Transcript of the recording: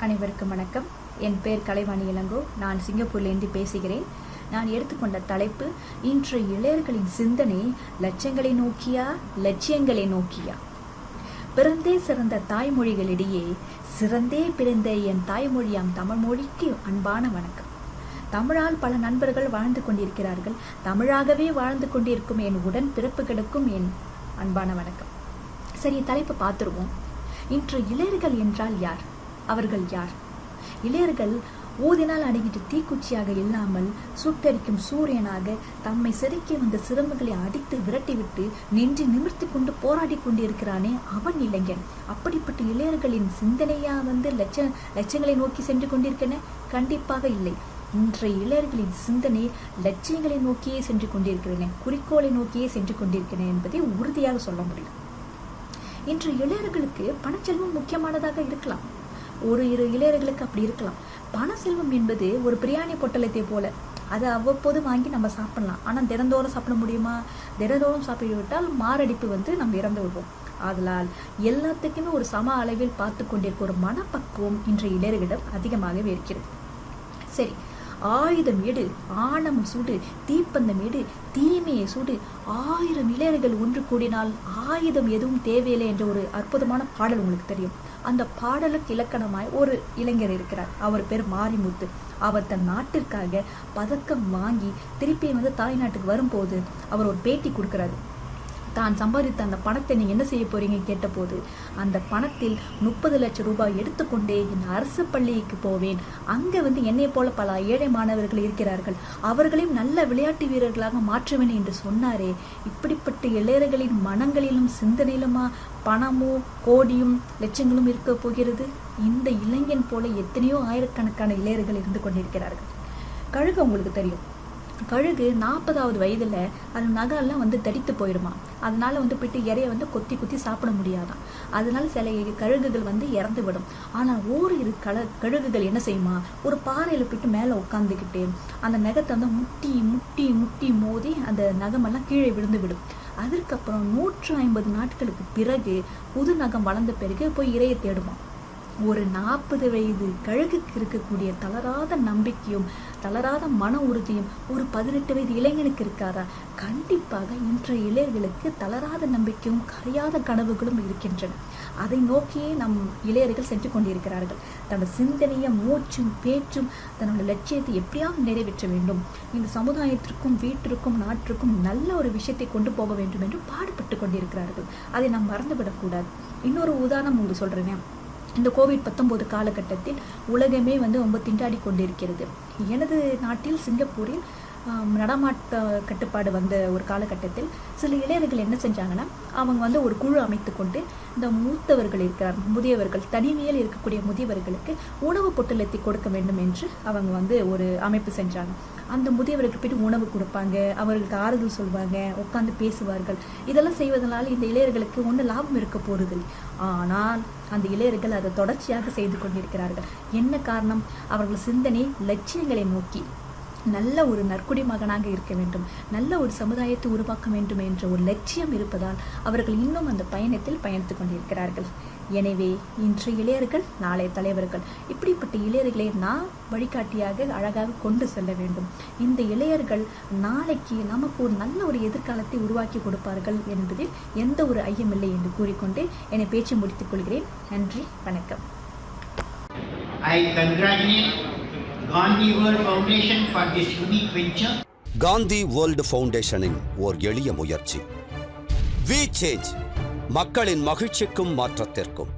அனைவருக்கும் வணக்கம். என் பேர் கலைவாணி இளங்கோ. நான் சிங்கப்பூர்லேருந்து பேசுகிறேன். நான் எடுத்துக்கொண்ட தலைப்பு இன்று இளையர்களின் சிந்தனை லட்சங்களை நோக்கியா லட்சியங்களை நோக்கியா? பிறந்தே சிறந்த தாய்மொழிகளிடையே சிறந்தே பிறந்த என் தாய்மொழியாம் தமிழ் மொழிக்கு அன்பான வணக்கம். தமிழால் பல நண்பர்கள் வாழ்ந்து கொண்டிருக்கிறார்கள். தமிழாகவே வாழ்ந்து கொண்டிருக்கும் என் உடன் பிறப்புகளுக்கும் என் அன்பான வணக்கம். சரி தலைப்பு பார்த்துருவோம். இன்று இளையர்கள் என்றால் யார்? அவர்கள் யார்? இளையர்கள் ஊதினால் அடங்கிட்டு தீக்குச்சியாக இல்லாமல் சுட்டரிக்கும் சூரியனாக தம்மை செதுக்கி வந்த சிரமங்களை அடித்து விரட்டிவிட்டு நின்று நிமிர்த்தி கொண்டு போராடி கொண்டிருக்கிறானே அவன் இளைஞன். அப்படிப்பட்ட இளையர்களின் சிந்தனையா வந்து லட்ச லட்சங்களை நோக்கி சென்று கொண்டிருக்கன கண்டிப்பாக இல்லை. இன்றைய இளையர்களின் சிந்தனை லட்சியங்களை நோக்கியே சென்று கொண்டிருக்கிறன குறிக்கோளை நோக்கியே சென்று கொண்டிருக்கிறன என்பதை உறுதியாக சொல்ல முடியும். இன்று இளையர்களுக்கு பணச்செல்வம் முக்கியமானதாக இருக்கலாம். ஒரு இரு இளையர்களுக்கு அப்படி இருக்கலாம். பண செல்வம் என்பது ஒரு பிரியாணி பொட்டலத்தை போல. அதை அவ்வப்போது வாங்கி நம்ம சாப்பிடலாம். ஆனால் தினந்தோறும் சாப்பிட முடியுமா? தினந்தோறும் சாப்பிட்டு விட்டால் மாரடைப்பு வந்து நம்ம இறந்து விடுவோம். ஆதலால் எல்லாத்துக்குமே ஒரு சம அளவில் பார்த்து கொண்டிருக்க ஒரு மனப்பக்குவம் இன்றைய இளையர்களிடம் அதிகமாகவே இருக்கிறது. சரி ஆயுதம் எடு ஆணம் சுடு தீப்பந்தம் எடு தீமையை சுடு. ஆயிரம் இளையர்கள் ஒன்று கூடினால் ஆயுதம் எதுவும் தேவையில்லை என்ற ஒரு அற்புதமான பாடல் உங்களுக்கு தெரியும். அந்த பாடலுக்கு இலக்கணமாய் ஒரு இளைஞர் இருக்கிறார். அவர் பேர் மாரிமுத்து. அவர் தன் நாட்டிற்காக பதக்கம் வாங்கி திருப்பி வந்து தாய்நாட்டுக்கு வரும்போது அவர் ஒரு பேட்டி கொடுக்கிறாரு. தான் சம்பாதித்த அந்த பணத்தை நீங்கள் என்ன செய்ய போறீங்க கேட்டபோது அந்த பணத்தில் முப்பது லட்சம் ரூபாய் எடுத்துக்கொண்டே என் அரசு பள்ளிக்கு போவேன். அங்கே வந்து என்னை போல பல ஏழை மாணவர்கள் இருக்கிறார்கள். அவர்களையும் நல்ல விளையாட்டு வீரர்களாக மாற்றுவேன் என்று சொன்னாரே. இப்படிப்பட்ட இளையர்களின் மனங்களிலும் சிந்தனையிலுமா பணமோ கோடியும் லட்சங்களும் இருக்க போகிறது? இந்த இளைஞன் போல எத்தனையோ ஆயிரக்கணக்கான இளையர்கள் இருந்து கொண்டிருக்கிறார்கள். கழுகு உங்களுக்கு தெரியும். கழுகு நாற்பதாவது வயதில் அது நகரெல்லாம் வந்து தடித்து போயிடுமா அதனால வந்து போயிட்டு இறைய வந்து கொத்தி குத்தி சாப்பிட முடியாதான் அதனால சில கழுகுகள் வந்து இறந்து விடும். ஆனால் ஓரிரு கழ கழுகுகள் என்ன செய்யுமா? ஒரு பாறையில் போயிட்டு மேலே உட்காந்துக்கிட்டு அந்த நகத்தை வந்து முட்டி முட்டி முட்டி மோதி அந்த நகமெல்லாம் கீழே விழுந்து விடும். அதற்கப்புறம் நூற்று ஐம்பது நாட்களுக்கு பிறகு புது நகம் வளர்ந்த பிறகு போய் இறையை தேடுமா ஒரு நாற்பது வயது கழுகுக்கு இருக்கக்கூடிய தளராத நம்பிக்கையும் தளராத மன உறுதியும் ஒரு பதினெட்டு வயது இளைஞனுக்கு இருக்காதா? கண்டிப்பாக இன்றைய இளையர்களுக்கு தளராத நம்பிக்கையும் கரையாத கனவுகளும் இருக்கின்றன. அதை நோக்கியே நம் இளையர்கள் சென்று கொண்டிருக்கிறார்கள். தனது சிந்தனையும் மூச்சும் பேச்சும் தன்னோட லட்சியத்தை எப்படியாவது நிறைவேற்ற வேண்டும். இந்த சமுதாயத்திற்கும் வீட்டிற்கும் நாட்டிற்கும் நல்ல ஒரு விஷயத்தை கொண்டு போக வேண்டும் என்று பாடுபட்டு கொண்டிருக்கிறார்கள். அதை நாம் மறந்துவிடக்கூடாது. இன்னொரு உதாரணம் உங்களுக்கு சொல்கிறேன் இந்த கோவிட் பத்தொம்போது காலகட்டத்தில் உலகமே வந்து ரொம்ப திண்டாடி கொண்டிருக்கிறது. எனது நாட்டில் சிங்கப்பூரில் நடமாட்ட கட்டுப்பாடு வந்த ஒரு காலகட்டத்தில் சில இளைஞர்கள் என்ன செஞ்சாங்கன்னா அவங்க வந்து ஒரு குழு அமைத்து கொண்டு இந்த மூத்தவர்கள் இருக்கிறார் முதியவர்கள் தனிமையில் இருக்கக்கூடிய முதியவர்களுக்கு உணவு பொட்டலத்தை கொடுக்க வேண்டும் என்று அவங்க வந்து ஒரு அமைப்பு செஞ்சாங்க. அந்த முதியவர்களுக்கு போயிட்டு உணவு கொடுப்பாங்க. அவர்களுக்கு ஆறுதல் சொல்வாங்க. உட்காந்து பேசுவார்கள். இதெல்லாம் செய்வதனால இந்த இளையர்களுக்கு ஒன்றும் லாபம் இருக்க போறதில்லை. ஆனால் அந்த இளையர்கள் அதை தொடர்ச்சியாக செய்து கொண்டிருக்கிறார்கள். என்ன காரணம்? அவர்கள் சிந்தனை லட்சியங்களை நோக்கி. நல்ல ஒரு நற்குடி மகனாக இருக்க வேண்டும். நல்ல ஒரு சமுதாயத்தை உருவாக்க வேண்டும் என்ற ஒரு லட்சியம் இருப்பதால் அவர்கள் இன்னும் அந்த பயணத்தில் பயணித்து கொண்டிருக்கிறார்கள். எனவே இன்று இளையர்கள் நாளைய தலைவர்கள் இப்படிப்பட்ட இளையர்களை நான் வழிகாட்டியாக அழகாக கொண்டு செல்ல வேண்டும். இந்த இளையர்கள் நாளைக்கு நமக்கு ஒரு நல்ல ஒரு எதிர்காலத்தை உருவாக்கி கொடுப்பார்கள் என்பதில் எந்த ஒரு ஐயமில்லை என்று கூறிக்கொண்டு என்னை பேச்சு முடித்துக் கொள்கிறேன். நன்றி வணக்கம். I congratulate Gandhi world foundation for this unique venture Gandhi world ஃபவுண்டேஷனின் ஓர் எளிய முயற்சி. வி சேஞ்ச் மக்களின் மகிழ்ச்சிக்கும் மாற்றத்திற்கும்.